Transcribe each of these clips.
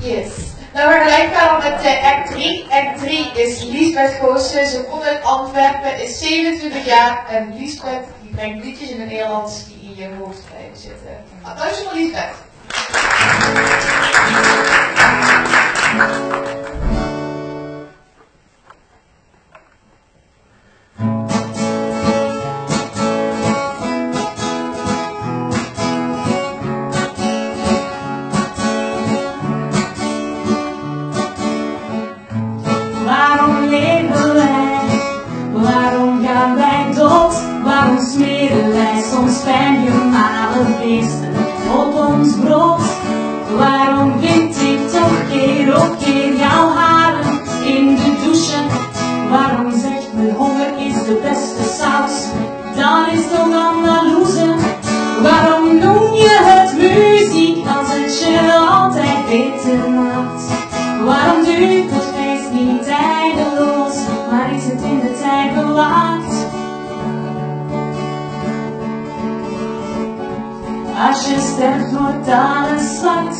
Yes. Nou, we gelijk gaan met uh, act 3. Act 3 is Liesbeth Goossen. Ze komt uit Antwerpen, is 27 jaar. En Liesbeth die brengt liedjes in het Nederlands die in je hoofd blijven zitten. Applaus voor Liesbeth. Fijngemalen beesten op ons brood? Waarom vind ik toch keer op keer jouw haren in de douche? Waarom zegt mijn honger is de beste saus? Dan is het Andalouse. Waarom noem je het muziek als het je altijd beter maakt? Waarom duurt het feest niet Als je sterft wordt alles zwart,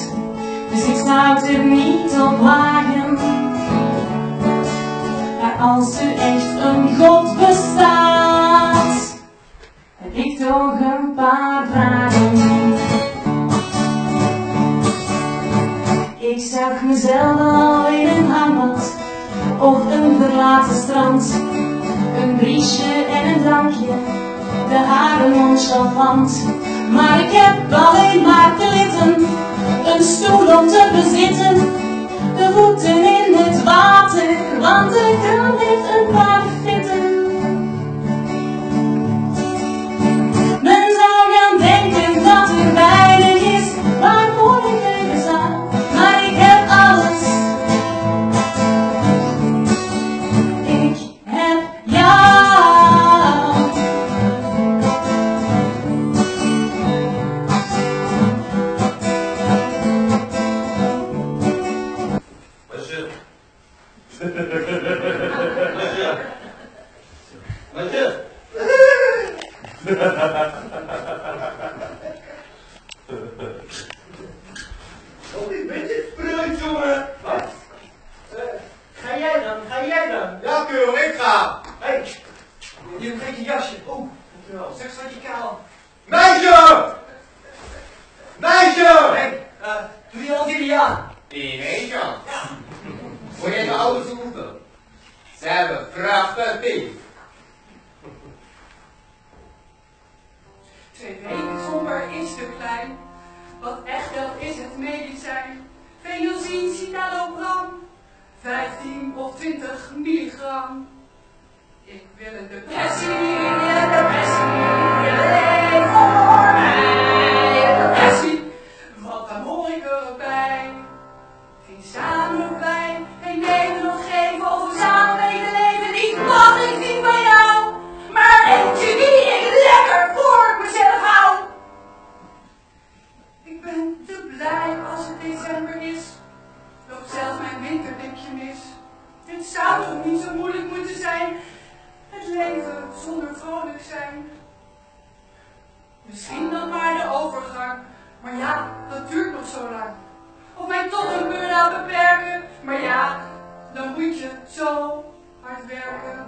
dus ik zou het er niet op wagen. Maar als er echt een God bestaat, heb ik toch een paar vragen. Ik zag mezelf al in een hangmat of een verlaten strand. Een briesje en een drankje, de haren nonchalant. Maar ik heb alleen maar gelitten, een stoel om te bezitten. De voeten in het water, Oh, een beetje spruit, jongen. Wat? Ga jij dan? Ga jij dan? Ja, Kuro, ik ga. Hé, hey, je vergeet je jasje. Oeh, dankjewel. Zeg staat je kaal. Meisje! Meisje! Hé, hey, uh, doe je al die aan? Die meisje. Moet je de ouders roepen? Ze hebben prachtig bief. Weken zonder is te klein. Wat echt wel is het medicijn. Venozin, citalopram. 15 of 20 milligram. Ik wil een depressie, Zou toch niet zo moeilijk moeten zijn. Het leven zonder vrolijk zijn. Misschien dan maar de overgang. Maar ja, dat duurt nog zo lang. Of mij tot een burn-out beperken. Maar ja, dan moet je zo hard werken.